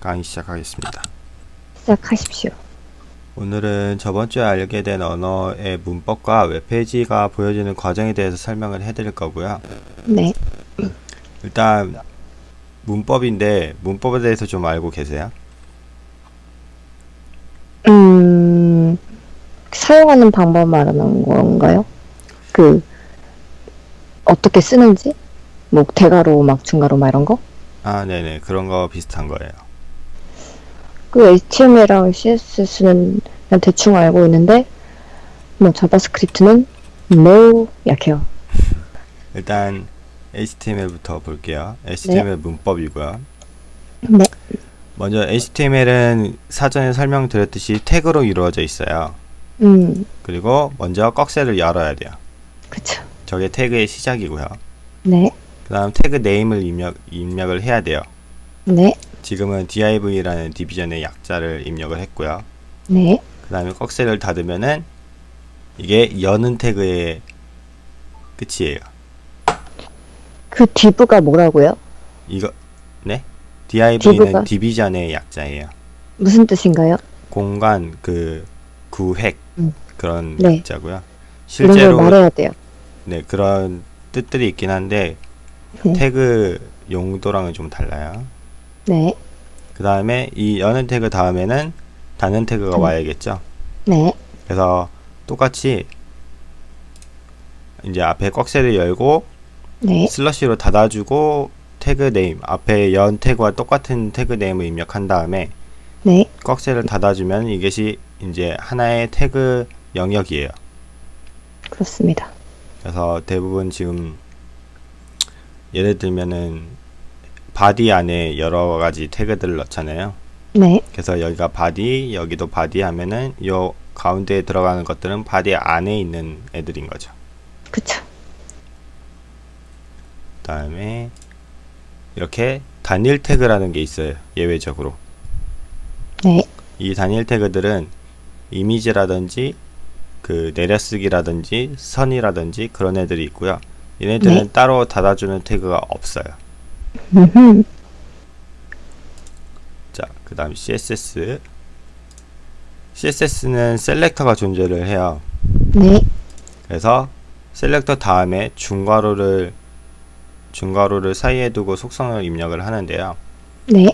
강의 시작하겠습니다. 시작하십시오. 오늘은 저번 주에 알게 된 언어의 문법과 웹페이지가 보여지는 과정에 대해서 설명을 해드릴 거고요. 네. 일단 문법인데 문법에 대해서 좀 알고 계세요? 음, 사용하는 방법 말하는 건가요? 그, 어떻게 쓰는지? 뭐, 대괄호, 막, 중괄호, 막 이런 거? 아, 네네. 그런 거 비슷한 거예요. 그 HTML이랑 CSS는 그냥 대충 알고 있는데, 뭐, JavaScript는 매우 약해요. 일단 HTML부터 볼게요. HTML 문법이고요. 네. 먼저 HTML은 사전에 설명드렸듯이 태그로 이루어져 있어요. 음, 그리고 먼저 꺽쇠를 열어야 돼요. 그쵸. 저게 태그의 시작이고요. 네. 그 다음 태그 네임을 입력, 입력을 해야 돼요. 네. 지금은 div라는 디비전의 약자를 입력을 했고요. 네. 그 다음에 꺽쇠를 닫으면은 이게 여는 태그의 끝이에요. 그 디브가 뭐라고요? 이거 네? div는 div가? 디비전의 약자예요. 무슨 뜻인가요? 공간 그 구획 음. 그런 네. 약자고요. 실제로 말해야 돼요. 네 그런 뜻들이 있긴 한데 네. 태그 용도랑은 좀 달라요. 네. 그 다음에 이 여는 태그 다음에는 닫는 태그가 음. 와야겠죠. 네. 그래서 똑같이 이제 앞에 꺽쇠를 열고 네. slash로 닫아주고 tag name 앞에 연 태그와 똑같은 tag name을 입력한 다음에 네. 꺽쇠를 닫아주면 이것이 이제 하나의 태그 영역이에요. 그렇습니다. 그래서 대부분 지금 예를 들면은 body 안에 여러 가지 태그들을 넣잖아요. 네. 그래서 여기가 body, 여기도 body 하면은 요 가운데에 들어가는 것들은 body 안에 있는 애들인 거죠. 그쵸. 그다음에 이렇게 단일 태그라는 게 있어요. 예외적으로. 네. 이 단일 태그들은 이미지라든지 그 내려쓰기라든지 선이라든지 그런 애들이 있고요. 얘네들은 네. 따로 닫아주는 태그가 없어요. 자, 그 다음 CSS. CSS는 셀렉터가 존재를 해요. 네. 그래서 셀렉터 다음에 중괄호를 중괄호를 사이에 두고 속성을 입력을 하는데요. 네.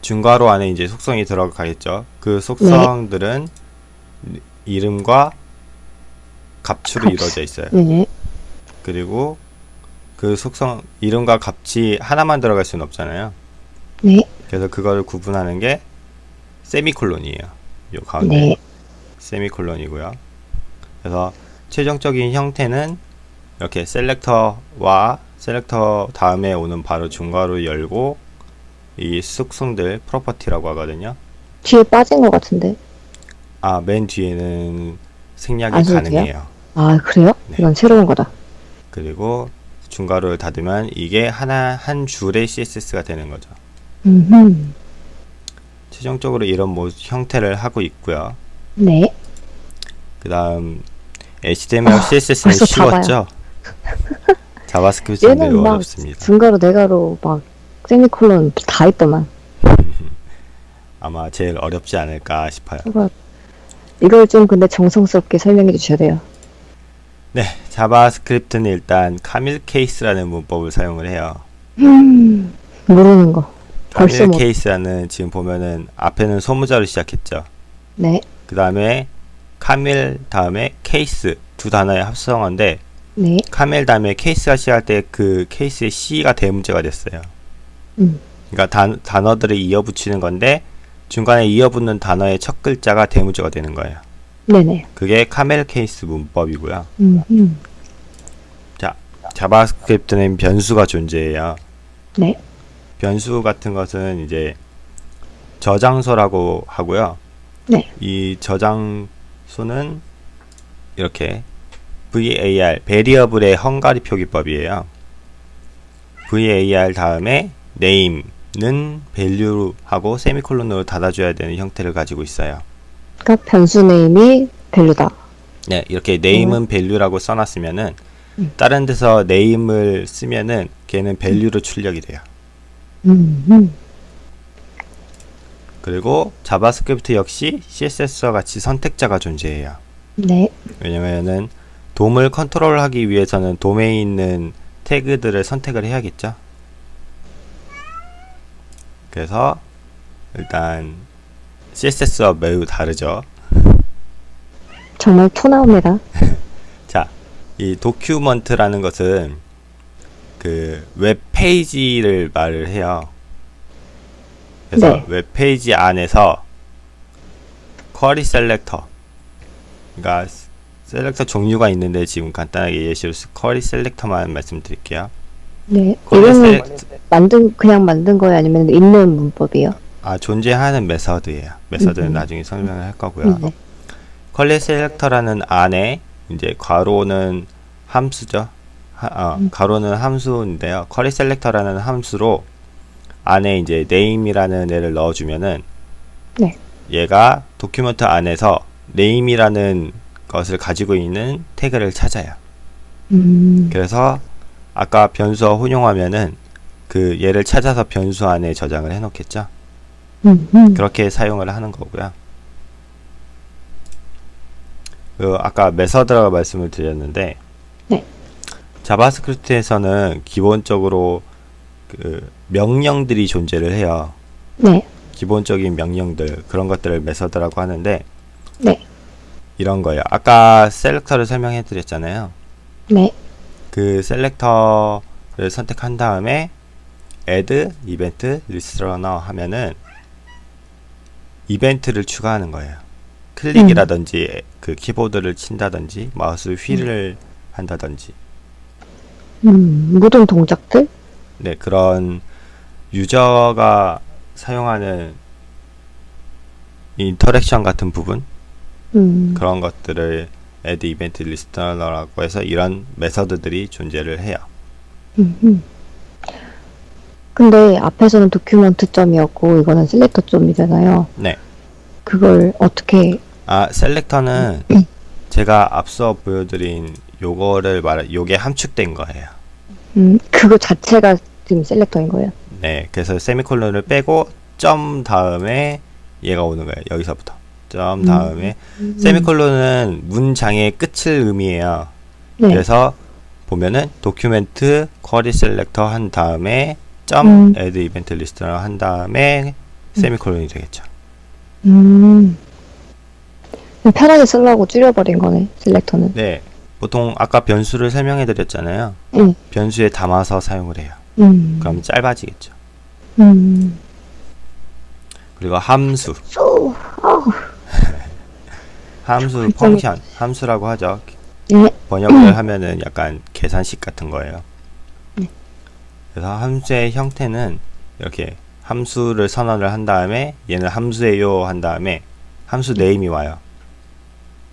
중괄호 안에 이제 속성이 들어가겠죠. 그 속성들은 이름과 값으로 값. 이루어져 있어요. 네. 그리고 그 속성 이름과 값이 하나만 들어갈 수는 없잖아요. 네. 그래서 그거를 구분하는 게 세미콜론이에요. 요 가운데 네. 세미콜론이고요. 그래서 최종적인 형태는 이렇게 selector와 selector 다음에 오는 바로 중괄호 열고 이 속성들 property라고 하거든요. 뒤에 빠진 것 같은데. 아, 맨 뒤에는 생략이 돼요? 가능해요. 아, 그래요? 네. 이건 새로운 거다. 그리고 중괄호를 닫으면 이게 하나 한 줄의 CSS가 되는 거죠. 음. 최종적으로 이런 모 형태를 하고 있고요. 네. 그다음 HTML, CSS는 아, 벌써 쉬웠죠. JavaScript는 매우 어렵습니다. 중괄호 대괄호 막 세미콜론 다 있더만. 아마 제일 어렵지 않을까 싶어요. 이걸 좀 근데 정성스럽게 설명해 주셔야 돼요. 네, JavaScript는 일단 camel case라는 문법을 사용을 해요. 음. 모르는 거. camel 뭐. case라는 지금 보면은 앞에는 소문자로 시작했죠. 네. 그 다음에 camel 다음에 케이스 두 단어의 합성어인데 네. camel 다음에 case가 시작할 때 그 case의 C가 대문자가 됐어요. 음. 그러니까 단, 단어들을 이어붙이는 건데 중간에 이어붙는 단어의 첫 글자가 대문자가 되는 거예요. 네네. 그게 camel case 문법이고요. 음. 음. JavaScript는 변수가 존재해요. 네. 변수 같은 것은 이제 저장소라고 하고요. 네. 이 저장소는 이렇게 var variable의 헝가리 표기법이에요. var 다음에 name는 value하고 세미콜론으로 닫아줘야 되는 형태를 가지고 있어요. 그러니까 변수 name이 value다. 네, 이렇게 name은 value라고 써놨으면은 음. 다른 데서 name을 쓰면은 걔는 value로 출력이 돼요. 음. 음. 그리고 JavaScript 역시 CSS와 같이 선택자가 존재해요. 네. 왜냐면은 DOM을 컨트롤하기 위해서는 DOM에 있는 태그들을 선택을 해야겠죠. 그래서 일단 CSS와 매우 다르죠. 정말 토 나옵니다. 자, 이 document라는 것은 그 웹페이지를 말을 해요. 그래서 네. 웹페이지 안에서 query selector 그러니까 selector 종류가 있는데 지금 간단하게 예시로 query selector만 말씀드릴게요. 네. 이거는 selector 만든 그냥 만든 거예요, 아니면 있는 문법이요? 아 존재하는 method예요. method는 음. 나중에 설명을 할 거고요. 네. query selector라는 안에 이제 괄호는 함수죠. 하, 어, 음. 괄호는 함수인데요. query selector라는 함수로 안에 이제 name이라는 애를 넣어주면은 네. 얘가 document 안에서 name이라는 것을 가지고 있는 태그를 찾아요. 음. 그래서 아까 변수와 혼용하면은 그 얘를 찾아서 변수 안에 저장을 해놓겠죠. 음. 음. 그렇게 사용을 하는 거고요. 그 아까 method라고 말씀을 드렸는데 네. JavaScript에서는 기본적으로 그 명령들이 존재를 해요. 네. 기본적인 명령들 그런 것들을 method라고 하는데 네. 이런 거예요. 아까 selector를 설명해 드렸잖아요. 네. 그 selector를 선택한 다음에 add event listener 하면은 이벤트를 추가하는 거예요. 클릭이라든지 그 키보드를 친다든지 마우스 휠을 한다든지 음. 모든 동작들? 네 그런 유저가 사용하는 interaction 같은 부분 음. 그런 것들을 add 이벤트 리스트러라고 해서 이런 method들이 존재를 해요. 음. 음. 근데 앞에서는 document 점이었고 이거는 selector 점이잖아요. 네. 그걸 어떻게 아, selector는 제가 앞서 보여드린 요거를 말, 요게 함축된 거예요. 음, 그거 자체가 지금 selector인 거예요. 네, 그래서 세미콜론을 빼고 점 다음에 얘가 오는 거예요. 여기서부터 점 다음에 음. 세미콜론은 문장의 끝을 의미해요. 네. 그래서 보면은 document query selector 한 다음에 점 음. add 이벤트 리스트를 한 다음에 세미콜론이 되겠죠. 음. 편하게 쓰려고 줄여버린 거네, selector는. 네, 보통 아까 변수를 설명해 드렸잖아요. 응. 변수에 담아서 사용을 해요. 음. 그럼 짧아지겠죠. 음. 그리고 함수. 함수. function, 함수라고 하죠. 네. 번역을 하면은 약간 계산식 같은 거예요. 네. 그래서 함수의 형태는 이렇게 함수를 선언을 한 다음에 얘는 함수예요 한 다음에 함수 name이 와요.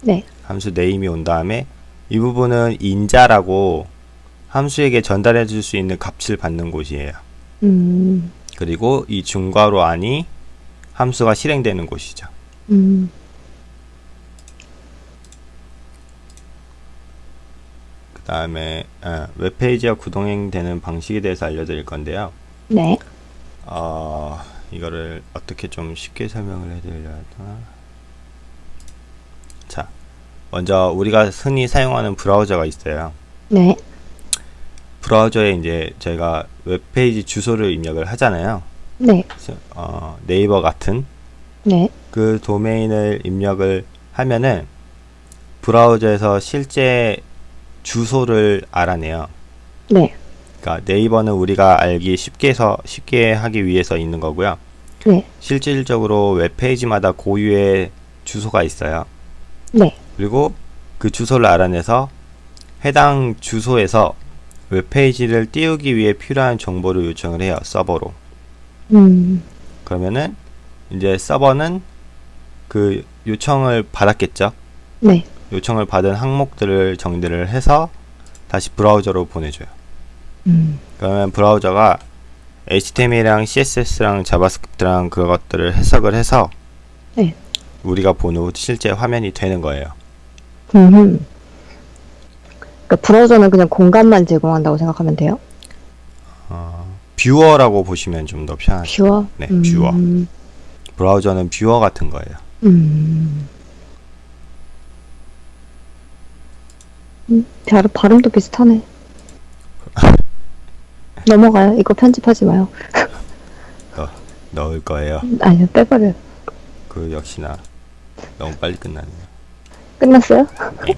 네. 함수 name이 온 다음에 이 부분은 인자라고 함수에게 전달해 줄 수 있는 값을 받는 곳이에요. 음. 그리고 이 중괄호 안이 함수가 실행되는 곳이죠. 음. 다음에 아, 웹페이지와 구동행되는 방식에 대해서 알려드릴 건데요. 네. 어, 이거를 어떻게 좀 쉽게 설명을 해드려야 하나? 자, 먼저 우리가 흔히 사용하는 브라우저가 있어요. 네. 브라우저에 이제 저희가 웹페이지 주소를 입력을 하잖아요. 네. 어, 네이버 같은 네. 그 도메인을 입력을 하면은 브라우저에서 실제 주소를 알아내요. 네. 그러니까 네이버는 우리가 알기 쉽게 해서 쉽게 하기 위해서 있는 거고요. 네. 실질적으로 웹페이지마다 고유의 주소가 있어요. 네. 그리고 그 주소를 알아내서 해당 주소에서 웹페이지를 띄우기 위해 필요한 정보를 요청을 해요. 서버로. 음. 그러면은 이제 서버는 그 요청을 받았겠죠. 네. 요청을 받은 항목들을 정리를 해서 다시 브라우저로 보내줘요. 음. 그러면 브라우저가 HTML이랑 CSS랑 JavaScript랑 그것들을 해석을 해서 네. 우리가 보는 실제 화면이 되는 거예요. 음. 그러니까 브라우저는 그냥 공간만 제공한다고 생각하면 돼요? 어, viewer라고 보시면 좀 더 편하죠. viewer? 네, viewer. 음. 브라우저는 viewer 같은 거예요. 음. 음, 발, 발음도 비슷하네. 넘어가요. 이거 편집하지 마요. 넣을 거예요. 아니요, 빼버려요. 그 역시나 너무 빨리 끝났네요. 끝났어요? 네.